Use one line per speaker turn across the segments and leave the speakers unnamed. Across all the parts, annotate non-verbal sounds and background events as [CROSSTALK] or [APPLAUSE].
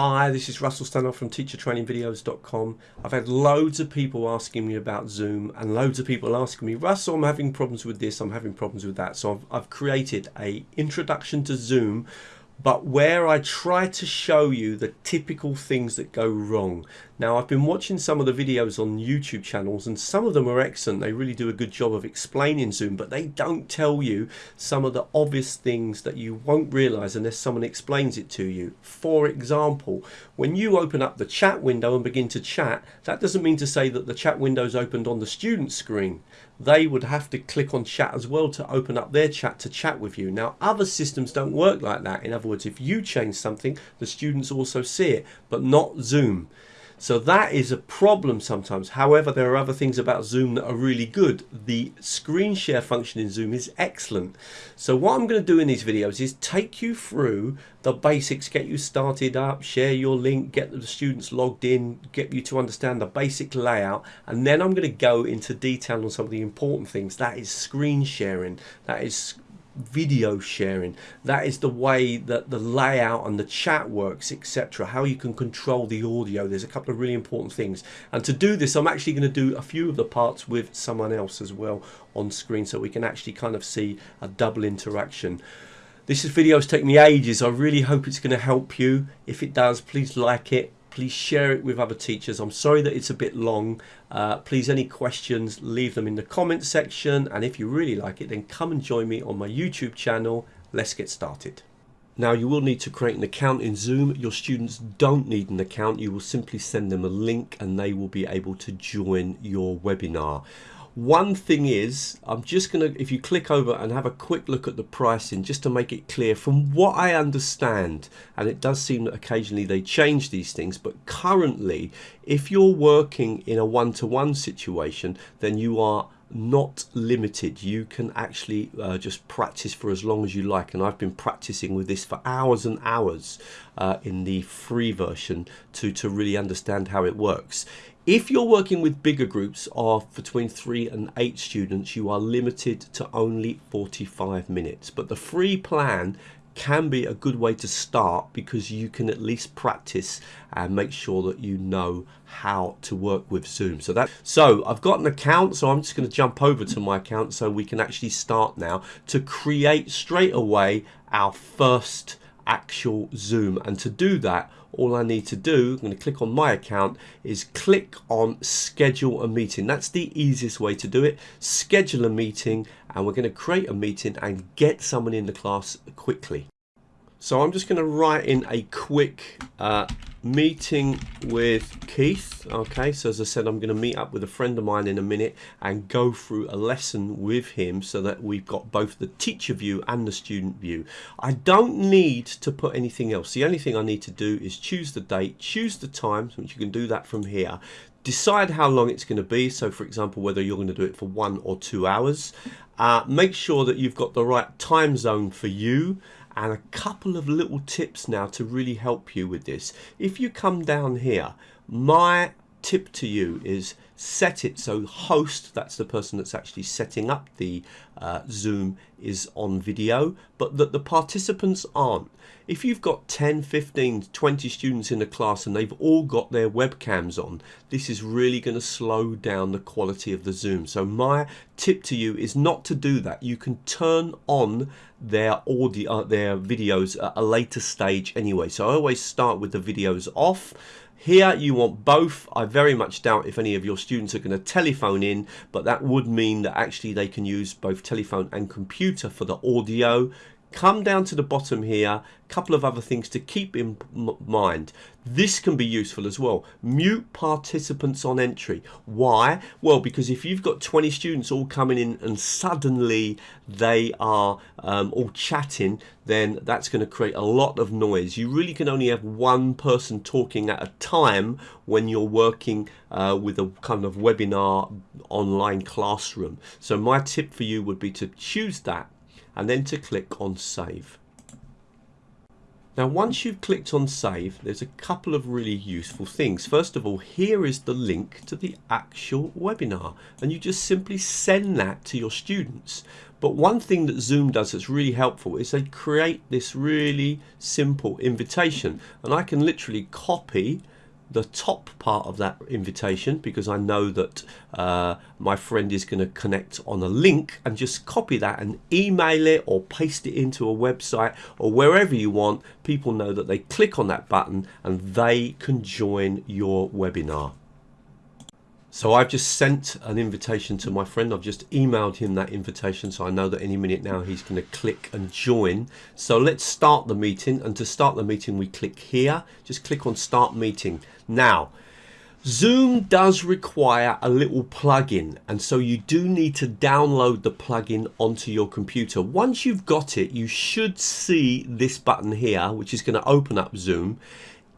Hi, this is Russell Stannard from teachertrainingvideos.com. I've had loads of people asking me about Zoom and loads of people asking me, Russell, I'm having problems with this, I'm having problems with that. So I've, I've created a introduction to Zoom but where I try to show you the typical things that go wrong. Now I've been watching some of the videos on YouTube channels and some of them are excellent. They really do a good job of explaining Zoom, but they don't tell you some of the obvious things that you won't realize unless someone explains it to you. For example, when you open up the chat window and begin to chat, that doesn't mean to say that the chat window is opened on the student screen they would have to click on chat as well to open up their chat to chat with you. Now, other systems don't work like that. In other words, if you change something, the students also see it, but not Zoom. So that is a problem sometimes. However, there are other things about Zoom that are really good. The screen share function in Zoom is excellent. So what I'm going to do in these videos is take you through the basics, get you started up, share your link, get the students logged in, get you to understand the basic layout, and then I'm going to go into detail on some of the important things. That is screen sharing, that is video sharing. That is the way that the layout and the chat works etc how you can control the audio. There's a couple of really important things. And to do this I'm actually going to do a few of the parts with someone else as well on screen so we can actually kind of see a double interaction. This video has taken me ages. I really hope it's going to help you. If it does please like it please share it with other teachers i'm sorry that it's a bit long uh, please any questions leave them in the comment section and if you really like it then come and join me on my youtube channel let's get started now you will need to create an account in Zoom. Your students don't need an account. You will simply send them a link and they will be able to join your webinar. One thing is, I'm just going to, if you click over and have a quick look at the pricing, just to make it clear, from what I understand, and it does seem that occasionally they change these things, but currently, if you're working in a one-to-one -one situation, then you are not limited. You can actually uh, just practice for as long as you like. And I've been practicing with this for hours and hours uh, in the free version to to really understand how it works. If you're working with bigger groups of between three and eight students, you are limited to only 45 minutes. But the free plan can be a good way to start because you can at least practice and make sure that you know how to work with Zoom. So that so I've got an account, so I'm just going to jump over to my account so we can actually start now to create straight away our first actual Zoom. And to do that, all I need to do, I'm going to click on my account, is click on schedule a meeting. That's the easiest way to do it. Schedule a meeting and we're going to create a meeting and get someone in the class quickly. So I'm just going to write in a quick uh, meeting with Keith. Okay, so as I said, I'm going to meet up with a friend of mine in a minute and go through a lesson with him so that we've got both the teacher view and the student view. I don't need to put anything else. The only thing I need to do is choose the date, choose the time, which you can do that from here. Decide how long it's going to be. So for example, whether you're going to do it for one or two hours. Uh, make sure that you've got the right time zone for you and a couple of little tips now to really help you with this. If you come down here, my tip to you is set it so host that's the person that's actually setting up the uh, zoom is on video but that the participants aren't. If you've got 10 15 20 students in a class and they've all got their webcams on this is really going to slow down the quality of the zoom. So my tip to you is not to do that. You can turn on their audio uh, their videos at a later stage anyway. So I always start with the videos off here you want both. I very much doubt if any of your students are going to telephone in, but that would mean that actually they can use both telephone and computer for the audio come down to the bottom here a couple of other things to keep in mind. This can be useful as well. Mute participants on entry. Why? Well because if you've got 20 students all coming in and suddenly they are um, all chatting then that's going to create a lot of noise. You really can only have one person talking at a time when you're working uh, with a kind of webinar online classroom. So my tip for you would be to choose that and then to click on save. Now once you've clicked on save there's a couple of really useful things. First of all here is the link to the actual webinar and you just simply send that to your students. But one thing that Zoom does that's really helpful is they create this really simple invitation. And I can literally copy the top part of that invitation because I know that uh, my friend is going to connect on a link and just copy that and email it or paste it into a website or wherever you want. People know that they click on that button and they can join your webinar. So I've just sent an invitation to my friend. I've just emailed him that invitation. So I know that any minute now he's going to click and join. So let's start the meeting. And to start the meeting, we click here. Just click on start meeting. Now, Zoom does require a little plugin and so you do need to download the plugin onto your computer. Once you've got it, you should see this button here, which is going to open up Zoom.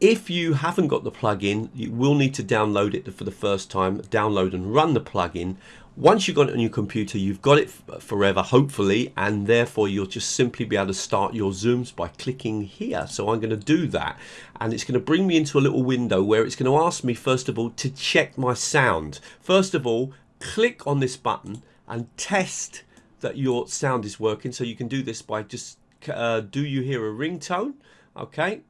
If you haven't got the plugin, you will need to download it for the first time, download and run the plugin. Once you've got it on your computer, you've got it forever, hopefully, and therefore you'll just simply be able to start your Zooms by clicking here. So I'm going to do that, and it's going to bring me into a little window where it's going to ask me, first of all, to check my sound. First of all, click on this button and test that your sound is working. So you can do this by just, uh, do you hear a ringtone? Okay,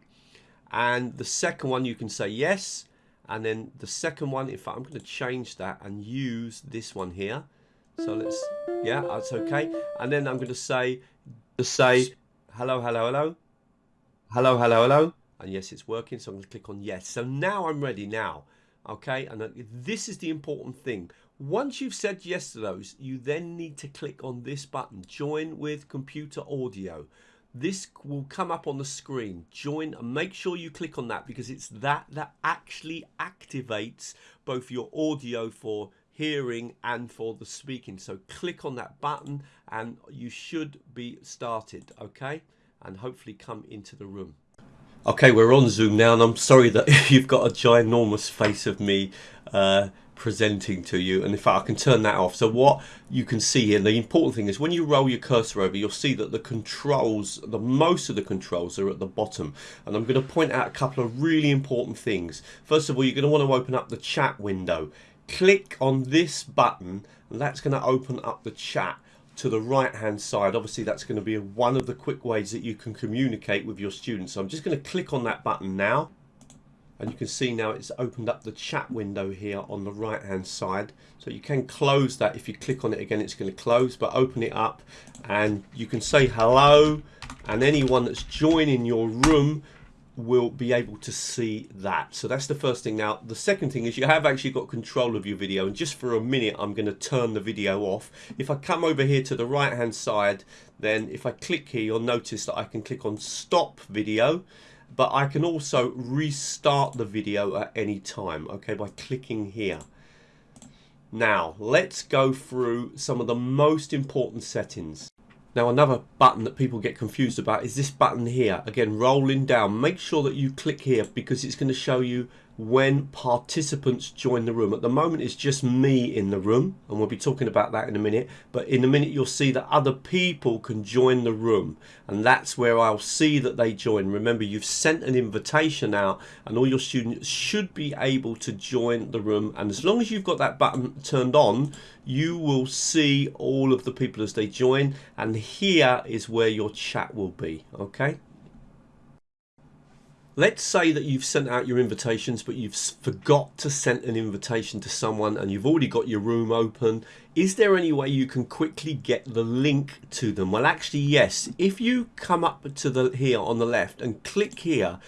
and the second one you can say yes. And then the second one in fact I'm going to change that and use this one here. So let's yeah that's okay. And then I'm going to say to say hello hello hello. Hello hello hello. And yes it's working so I'm going to click on yes. So now I'm ready now okay? And uh, this is the important thing. Once you've said yes to those you then need to click on this button join with computer audio this will come up on the screen. Join and make sure you click on that because it's that that actually activates both your audio for hearing and for the speaking. So click on that button and you should be started okay? And hopefully come into the room. Okay we're on zoom now and i'm sorry that [LAUGHS] you've got a ginormous face of me uh, presenting to you and in fact I can turn that off. So what you can see here the important thing is when you roll your cursor over you'll see that the controls the most of the controls are at the bottom. And I'm going to point out a couple of really important things. First of all you're going to want to open up the chat window. Click on this button and that's going to open up the chat to the right hand side. Obviously that's going to be one of the quick ways that you can communicate with your students. So I'm just going to click on that button now and you can see now it's opened up the chat window here on the right hand side. So you can close that. If you click on it again it's going to close but open it up and you can say hello. And anyone that's joining your room will be able to see that. So that's the first thing. Now the second thing is you have actually got control of your video. And just for a minute I'm going to turn the video off. If I come over here to the right hand side then if I click here you'll notice that I can click on stop video but I can also restart the video at any time okay by clicking here. Now let's go through some of the most important settings. Now another button that people get confused about is this button here. Again rolling down. Make sure that you click here because it's going to show you when participants join the room. At the moment it's just me in the room and we'll be talking about that in a minute but in a minute you'll see that other people can join the room and that's where I'll see that they join. Remember you've sent an invitation out and all your students should be able to join the room and as long as you've got that button turned on you will see all of the people as they join and here is where your chat will be okay Let's say that you've sent out your invitations, but you've forgot to send an invitation to someone and you've already got your room open. Is there any way you can quickly get the link to them? Well, actually, yes. If you come up to the here on the left and click here,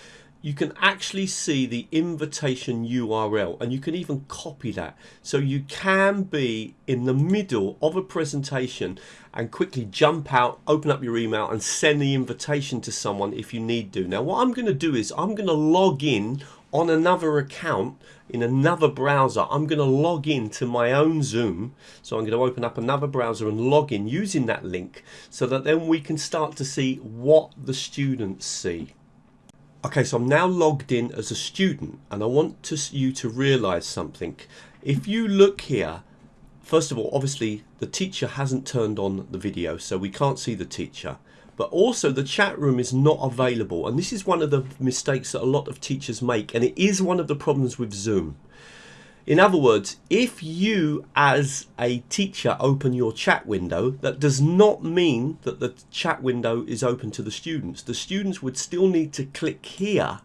you can actually see the invitation URL and you can even copy that. So you can be in the middle of a presentation and quickly jump out, open up your email and send the invitation to someone if you need to. Now what I'm going to do is I'm going to log in on another account in another browser. I'm going to log in to my own Zoom. So I'm going to open up another browser and log in using that link so that then we can start to see what the students see. Okay, so I'm now logged in as a student and I want to, you to realize something. If you look here, first of all, obviously the teacher hasn't turned on the video, so we can't see the teacher. But also the chat room is not available. And this is one of the mistakes that a lot of teachers make. And it is one of the problems with Zoom. In other words, if you as a teacher open your chat window, that does not mean that the chat window is open to the students. The students would still need to click here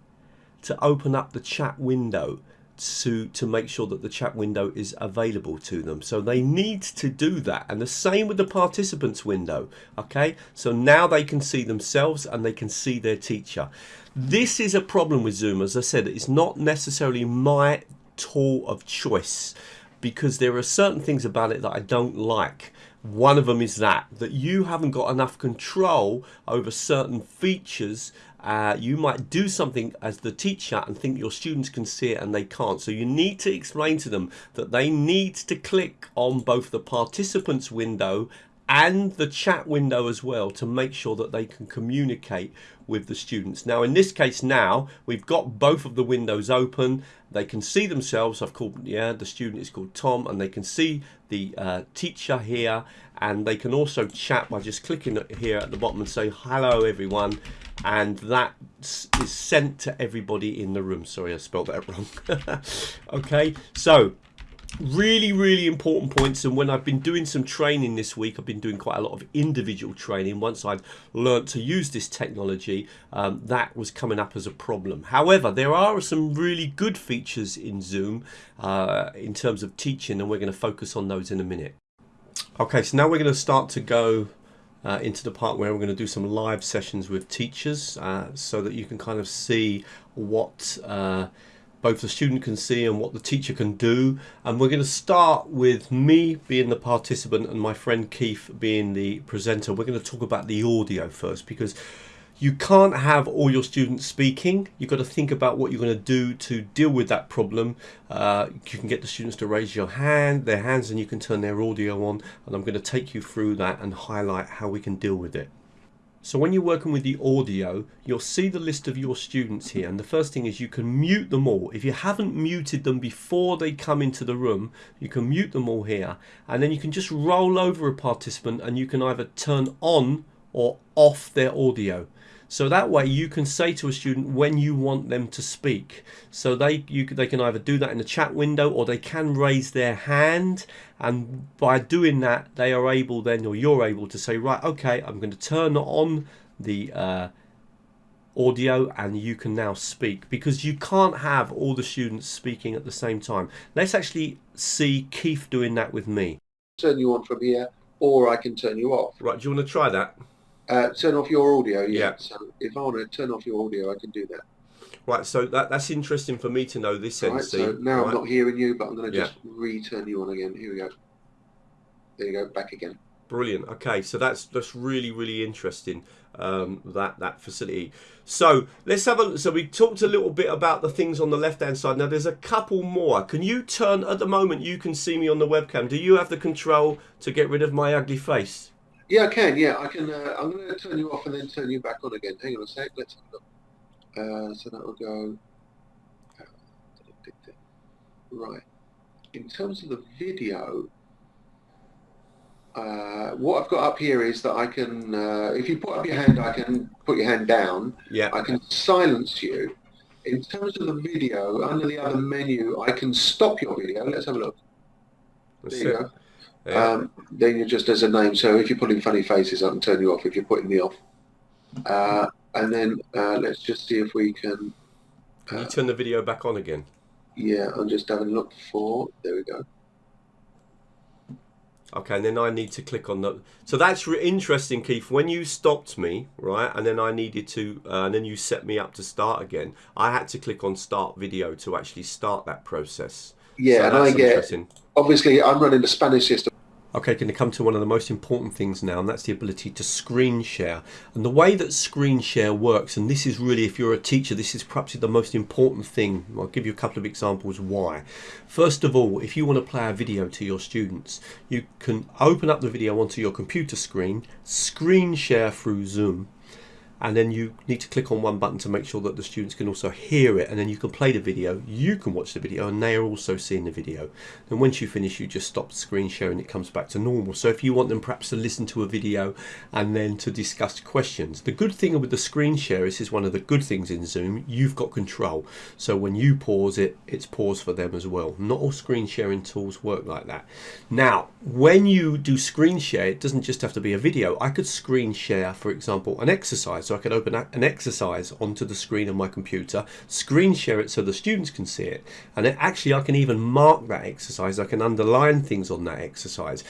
to open up the chat window to to make sure that the chat window is available to them. So they need to do that. And the same with the participants window okay? So now they can see themselves and they can see their teacher. This is a problem with zoom. As i said it's not necessarily my tool of choice. Because there are certain things about it that i don't like. One of them is that that you haven't got enough control over certain features. Uh, you might do something as the teacher and think your students can see it and they can't. So you need to explain to them that they need to click on both the participants window and the chat window as well to make sure that they can communicate with the students. Now in this case now we've got both of the windows open. They can see themselves. I've called yeah the student is called Tom and they can see the uh, teacher here. And they can also chat by just clicking here at the bottom and say hello everyone. And that is sent to everybody in the room. Sorry I spelled that [LAUGHS] wrong. Okay so really really important points and when I've been doing some training this week I've been doing quite a lot of individual training. Once I've learnt to use this technology um, that was coming up as a problem. However there are some really good features in Zoom uh, in terms of teaching and we're going to focus on those in a minute. Okay so now we're going to start to go uh, into the part where we're going to do some live sessions with teachers uh, so that you can kind of see what uh, both the student can see and what the teacher can do. And we're going to start with me being the participant and my friend Keith being the presenter. We're going to talk about the audio first because you can't have all your students speaking. You've got to think about what you're going to do to deal with that problem. Uh, you can get the students to raise your hand their hands and you can turn their audio on. And I'm going to take you through that and highlight how we can deal with it so when you're working with the audio, you'll see the list of your students here. And the first thing is you can mute them all. If you haven't muted them before they come into the room, you can mute them all here. And then you can just roll over a participant and you can either turn on or off their audio. So that way you can say to a student when you want them to speak. So they, you, they can either do that in the chat window or they can raise their hand. And by doing that, they are able then, or you're able to say, right, okay, I'm going to turn on the uh, audio and you can now speak because you can't have all the students speaking at the same time. Let's actually see Keith doing that with me.
Turn you on from here or I can turn you off.
Right, do you want to try that?
Uh, turn off your audio, yeah. yeah. So if I want to turn off your audio, I can do that.
Right, so that, that's interesting for me to know this right, so
now
right.
I'm not hearing you, but I'm going to just yeah. return you on again. Here we go. There you go, back again.
Brilliant. Okay, so that's that's really really interesting. Um, that that facility. So let's have a. So we talked a little bit about the things on the left hand side. Now there's a couple more. Can you turn at the moment? You can see me on the webcam. Do you have the control to get rid of my ugly face?
Yeah, I can. Yeah, I can. Uh, I'm going to turn you off and then turn you back on again. Hang on a sec. Let's have a look. Uh, so that will go. Right. In terms of the video, uh, what I've got up here is that I can, uh, if you put up your hand, I can put your hand down.
Yeah.
I can silence you. In terms of the video, under the other menu, I can stop your video. Let's have a look. Let's there you go. Yeah. Um, then you're just as a name. So if you're putting funny faces, I can turn you off if you're putting me off. Uh, and then uh, let's just see if we can.
Can you uh, turn the video back on again?
Yeah, I'm just having a look for. There we go.
Okay, and then I need to click on the. So that's interesting, Keith. When you stopped me, right, and then I needed to, uh, and then you set me up to start again. I had to click on start video to actually start that process.
Yeah, so and I get. Obviously, I'm running the Spanish system.
Okay, going to come to one of the most important things now, and that's the ability to screen share. And the way that screen share works, and this is really, if you're a teacher, this is perhaps the most important thing. I'll give you a couple of examples why. First of all, if you want to play a video to your students, you can open up the video onto your computer screen, screen share through Zoom, and then you need to click on one button to make sure that the students can also hear it and then you can play the video you can watch the video and they are also seeing the video. And once you finish you just stop screen sharing it comes back to normal. So if you want them perhaps to listen to a video and then to discuss questions. The good thing with the screen share is, is one of the good things in Zoom you've got control. So when you pause it it's pause for them as well. Not all screen sharing tools work like that. Now when you do screen share it doesn't just have to be a video. I could screen share for example an exercise so I could open an exercise onto the screen of my computer, screen share it so the students can see it, and it, actually I can even mark that exercise, I can underline things on that exercise.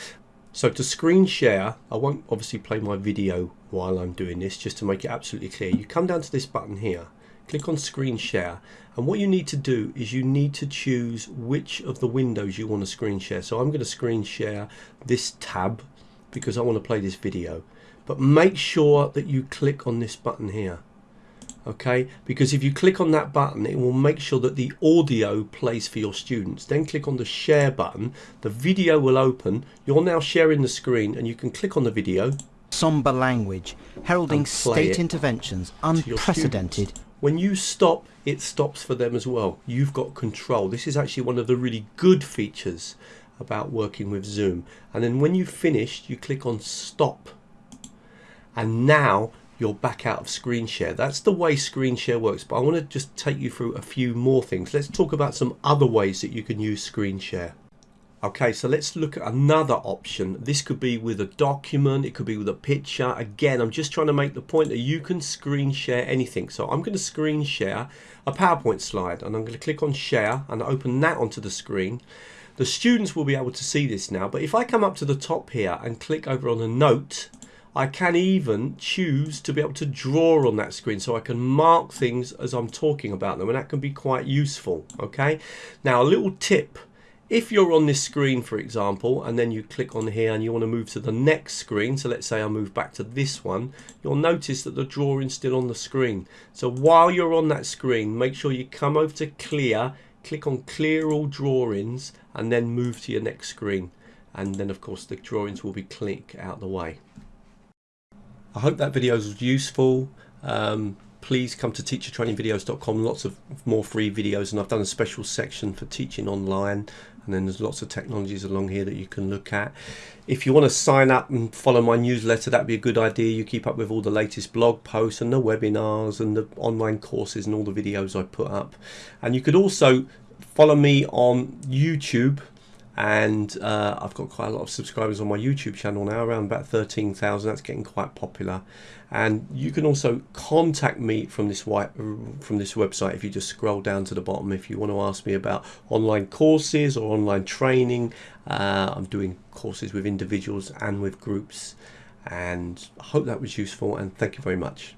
So to screen share, I won't obviously play my video while I'm doing this, just to make it absolutely clear. You come down to this button here, click on screen share, and what you need to do is you need to choose which of the windows you want to screen share. So I'm going to screen share this tab because I want to play this video but make sure that you click on this button here okay? Because if you click on that button it will make sure that the audio plays for your students. Then click on the share button. The video will open. You're now sharing the screen and you can click on the video.
Somber language heralding state interventions unprecedented.
When you stop it stops for them as well. You've got control. This is actually one of the really good features about working with Zoom. And then when you've finished you click on stop and now you're back out of screen share. That's the way screen share works, but I want to just take you through a few more things. Let's talk about some other ways that you can use screen share. Okay, so let's look at another option. This could be with a document, it could be with a picture. Again, I'm just trying to make the point that you can screen share anything. So I'm going to screen share a PowerPoint slide and I'm going to click on share and open that onto the screen. The students will be able to see this now, but if I come up to the top here and click over on annotate, I can even choose to be able to draw on that screen so I can mark things as I'm talking about them and that can be quite useful okay? Now a little tip. If you're on this screen for example and then you click on here and you want to move to the next screen so let's say I move back to this one you'll notice that the drawing's still on the screen. So while you're on that screen make sure you come over to clear click on clear all drawings and then move to your next screen. And then of course the drawings will be click out the way I hope that video was useful. Um, please come to teachertrainingvideos.com. Lots of more free videos, and I've done a special section for teaching online. And then there's lots of technologies along here that you can look at. If you want to sign up and follow my newsletter, that'd be a good idea. You keep up with all the latest blog posts and the webinars and the online courses and all the videos I put up. And you could also follow me on YouTube and uh, I've got quite a lot of subscribers on my YouTube channel now around about 13,000 that's getting quite popular. And you can also contact me from this white from this website if you just scroll down to the bottom. If you want to ask me about online courses or online training uh, I'm doing courses with individuals and with groups. And I hope that was useful and thank you very much